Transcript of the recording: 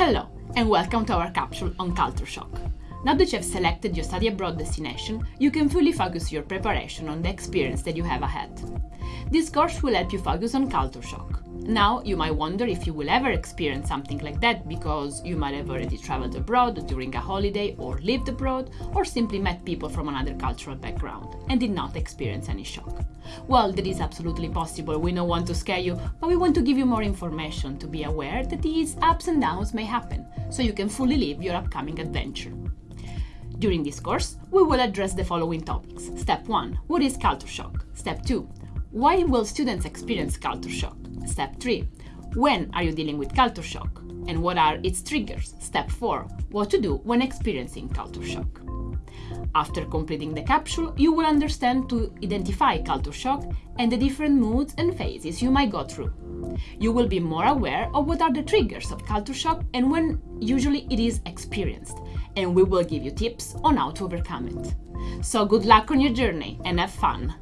Hello, and welcome to our capsule on culture shock. Now that you have selected your study abroad destination, you can fully focus your preparation on the experience that you have ahead. This course will help you focus on culture shock. Now, you might wonder if you will ever experience something like that because you might have already traveled abroad during a holiday or lived abroad or simply met people from another cultural background and did not experience any shock. Well, that is absolutely possible, we don't want to scare you, but we want to give you more information to be aware that these ups and downs may happen, so you can fully live your upcoming adventure. During this course, we will address the following topics. Step 1. What is culture shock? Step 2. Why will students experience culture shock? Step 3. When are you dealing with culture shock? And what are its triggers? Step 4. What to do when experiencing culture shock. After completing the capsule, you will understand to identify culture shock and the different moods and phases you might go through. You will be more aware of what are the triggers of culture shock and when usually it is experienced, and we will give you tips on how to overcome it. So good luck on your journey and have fun!